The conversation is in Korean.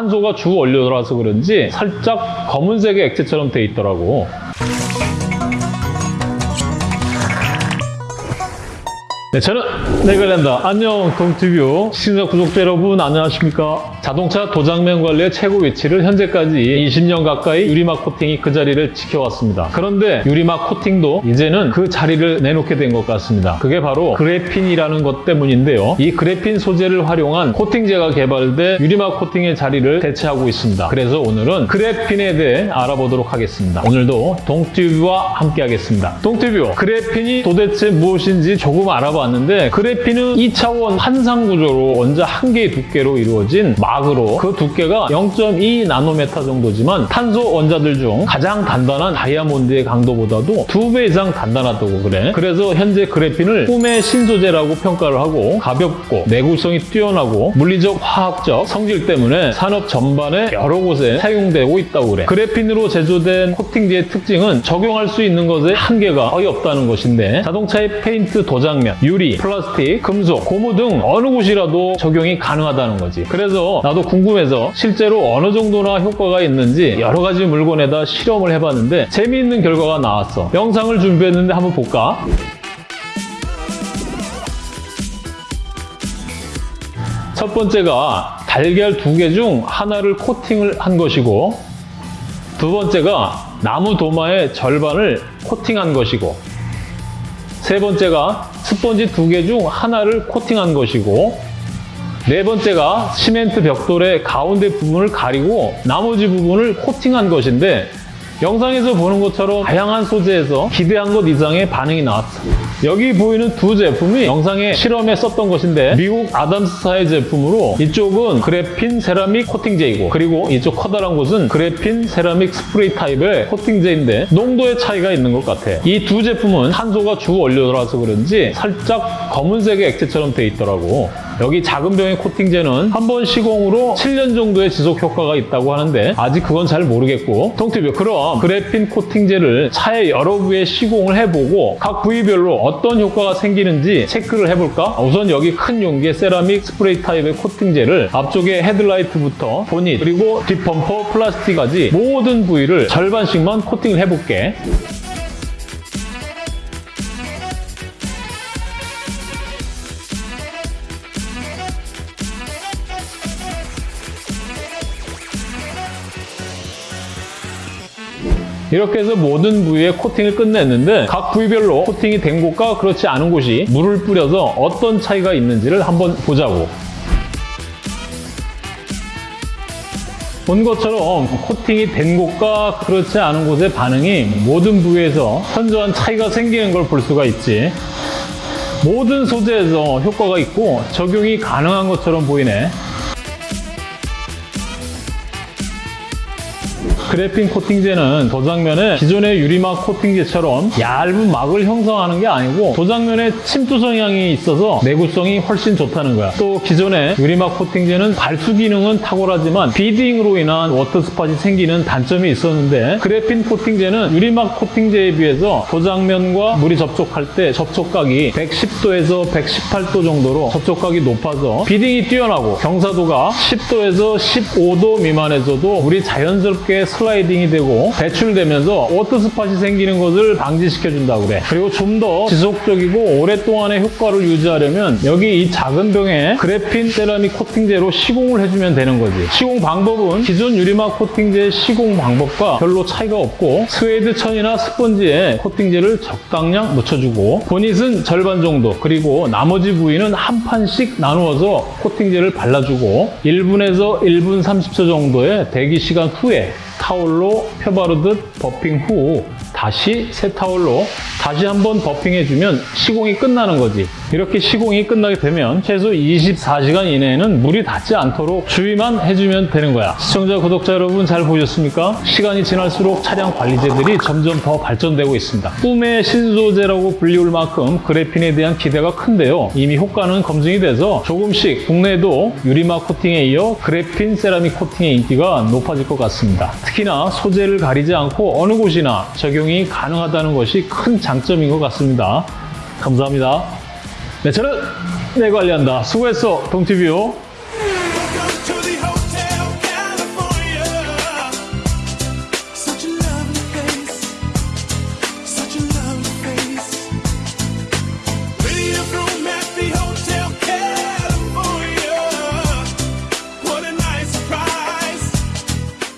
탄소가 주 원료라서 그런지 살짝 검은색의 액체처럼 돼 있더라고. 네, 저는 네걸랜다 안녕 동티뷰 시청자 구독자 여러분 안녕하십니까? 자동차 도장면 관리의 최고 위치를 현재까지 20년 가까이 유리막 코팅이 그 자리를 지켜왔습니다. 그런데 유리막 코팅도 이제는 그 자리를 내놓게 된 것 같습니다. 그게 바로 그래핀이라는 것 때문인데요. 이 그래핀 소재를 활용한 코팅제가 개발돼 유리막 코팅의 자리를 대체하고 있습니다. 그래서 오늘은 그래핀에 대해 알아보도록 하겠습니다. 오늘도 동티뷰와 함께 하겠습니다. 동티뷰 그래핀이 도대체 무엇인지 조금 알아봐 왔는데 그래핀은 2차원 판상 구조로 원자 한 개의 두께로 이루어진 막으로 그 두께가 0.2 나노메타 정도지만 탄소 원자들 중 가장 단단한 다이아몬드의 강도보다도 두 배 이상 단단하다고 그래. 그래서 현재 그래핀을 꿈의 신소재라고 평가를 하고 가볍고 내구성이 뛰어나고 물리적, 화학적 성질 때문에 산업 전반에 여러 곳에 사용되고 있다고 그래. 그래핀으로 제조된 코팅제의 특징은 적용할 수 있는 것에 한계가 거의 없다는 것인데 자동차의 페인트 도장면, 유리, 플라스틱, 금속, 고무 등 어느 곳이라도 적용이 가능하다는 거지. 그래서 나도 궁금해서 실제로 어느 정도나 효과가 있는지 여러 가지 물건에다 실험을 해봤는데 재미있는 결과가 나왔어. 영상을 준비했는데 한번 볼까? 첫 번째가 달걀 두 개 중 하나를 코팅을 한 것이고 두 번째가 나무 도마의 절반을 코팅한 것이고 세 번째가 스펀지 두 개 중 하나를 코팅한 것이고 네 번째가 시멘트 벽돌의 가운데 부분을 가리고 나머지 부분을 코팅한 것인데 영상에서 보는 것처럼 다양한 소재에서 기대한 것 이상의 반응이 나왔어. 여기 보이는 두 제품이 영상에 실험에 썼던 것인데 미국 아담스사의 제품으로 이쪽은 그래핀 세라믹 코팅제이고 그리고 이쪽 커다란 곳은 그래핀 세라믹 스프레이 타입의 코팅제인데 농도의 차이가 있는 것 같아. 이 두 제품은 탄소가 주 원료라서 그런지 살짝 검은색의 액체처럼 돼 있더라고. 여기 작은 병의 코팅제는 한 번 시공으로 7년 정도의 지속 효과가 있다고 하는데 아직 그건 잘 모르겠고 동티뷰 그럼 그래핀 코팅제를 차의 여러 부위에 시공을 해보고 각 부위별로 어떤 효과가 생기는지 체크를 해볼까? 우선 여기 큰 용기의 세라믹 스프레이 타입의 코팅제를 앞쪽에 헤드라이트부터 보닛 그리고 뒷범퍼 플라스틱까지 모든 부위를 절반씩만 코팅을 해볼게 이렇게 해서 모든 부위에 코팅을 끝냈는데 각 부위별로 코팅이 된 곳과 그렇지 않은 곳이 물을 뿌려서 어떤 차이가 있는지를 한번 보자고. 본 것처럼 코팅이 된 곳과 그렇지 않은 곳의 반응이 모든 부위에서 현저한 차이가 생기는 걸 볼 수가 있지. 모든 소재에서 효과가 있고 적용이 가능한 것처럼 보이네. 그래핀 코팅제는 도장면에 기존의 유리막 코팅제처럼 얇은 막을 형성하는 게 아니고 도장면에 침투 성향이 있어서 내구성이 훨씬 좋다는 거야. 또 기존의 유리막 코팅제는 발수 기능은 탁월하지만 beading으로 인한 water spot이 생기는 단점이 있었는데 그래핀 코팅제는 유리막 코팅제에 비해서 도장면과 물이 접촉할 때 접촉각이 110도에서 118도 정도로 접촉각이 높아서 beading이 뛰어나고 경사도가 10도에서 15도 미만에서도 물이 자연스럽게 슬라이딩이 되고 배출되면서 water spot이 생기는 것을 방지시켜준다고 그래. 그리고 좀 더 지속적이고 오랫동안의 효과를 유지하려면 여기 이 작은 병에 그래핀 세라믹 코팅제로 시공을 해주면 되는 거지. 시공 방법은 기존 유리막 코팅제의 시공 방법과 별로 차이가 없고 스웨이드 천이나 스펀지에 코팅제를 적당량 묻혀주고 보닛은 절반 정도 그리고 나머지 부위는 한 판씩 나누어서 코팅제를 발라주고 1분에서 1분 30초 정도의 대기 시간 후에 타올로 펴바르듯 버핑 후 다시 새 타올로 다시 한번 버핑해주면 시공이 끝나는 거지. 이렇게 시공이 끝나게 되면 최소 24시간 이내에는 물이 닿지 않도록 주의만 해주면 되는 거야. 시청자, 구독자 여러분 잘 보셨습니까? 시간이 지날수록 차량 관리제들이 점점 더 발전되고 있습니다. 꿈의 신소재라고 불리울 만큼 그래핀에 대한 기대가 큰데요. 이미 효과는 검증이 돼서 조금씩 국내에도 유리막 코팅에 이어 그래핀 세라믹 코팅의 인기가 높아질 것 같습니다. 특히나 소재를 가리지 않고 어느 곳이나 적용이 가능하다는 것이 큰 장점인 것 같습니다. 감사합니다. 네, 저는 내 관리한다. 수고했어, 동티뷰.